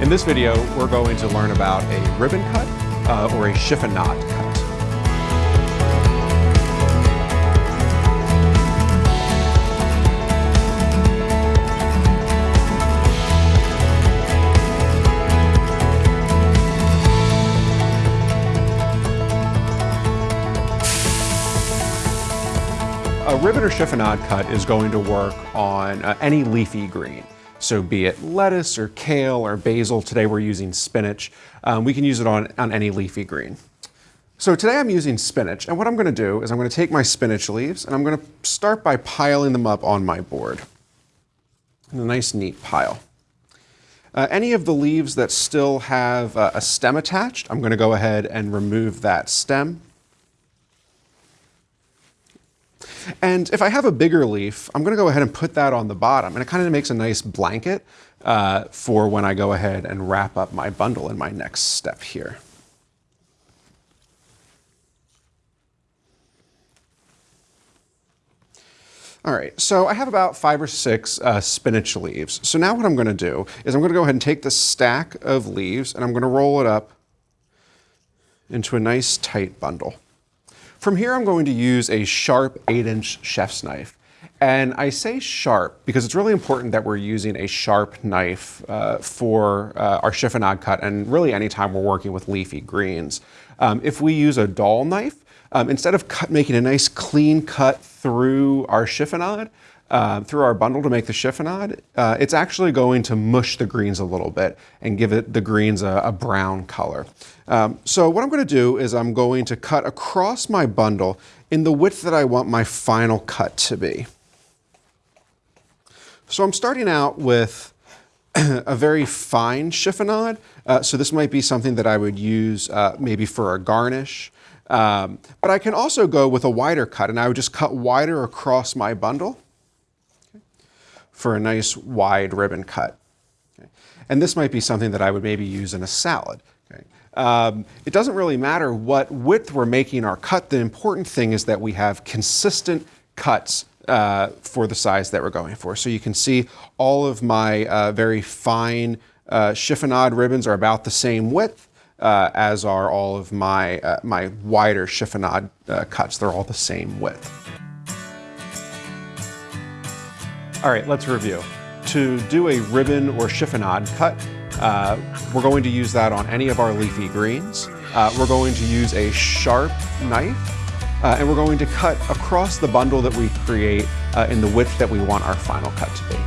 In this video, we're going to learn about a ribbon cut uh, or a chiffonade cut. A ribbon or chiffonade cut is going to work on uh, any leafy green. So be it lettuce or kale or basil, today we're using spinach. Um, we can use it on, on any leafy green. So today I'm using spinach, and what I'm gonna do is I'm gonna take my spinach leaves and I'm gonna start by piling them up on my board in a nice neat pile. Uh, any of the leaves that still have uh, a stem attached, I'm gonna go ahead and remove that stem. And if I have a bigger leaf, I'm going to go ahead and put that on the bottom. And it kind of makes a nice blanket uh, for when I go ahead and wrap up my bundle in my next step here. All right, so I have about five or six uh, spinach leaves. So now what I'm gonna do is I'm gonna go ahead and take this stack of leaves and I'm gonna roll it up into a nice tight bundle. From here, I'm going to use a sharp 8-inch chef's knife. And I say sharp because it's really important that we're using a sharp knife uh, for uh, our chiffonade cut and really anytime we're working with leafy greens. Um, if we use a dull knife, um, instead of cut, making a nice clean cut through our chiffonade, uh, through our bundle to make the chiffonade, uh, it's actually going to mush the greens a little bit and give it the greens a, a brown color. Um, so what I'm going to do is I'm going to cut across my bundle in the width that I want my final cut to be. So I'm starting out with a very fine chiffonade. Uh, so this might be something that I would use uh, maybe for a garnish. Um, but I can also go with a wider cut and I would just cut wider across my bundle for a nice wide ribbon cut. Okay. And this might be something that I would maybe use in a salad. Okay. Um, it doesn't really matter what width we're making our cut. The important thing is that we have consistent cuts uh, for the size that we're going for. So you can see all of my uh, very fine uh, chiffonade ribbons are about the same width. Uh, as are all of my, uh, my wider chiffonade uh, cuts. They're all the same width. All right, let's review. To do a ribbon or chiffonade cut, uh, we're going to use that on any of our leafy greens. Uh, we're going to use a sharp knife, uh, and we're going to cut across the bundle that we create uh, in the width that we want our final cut to be.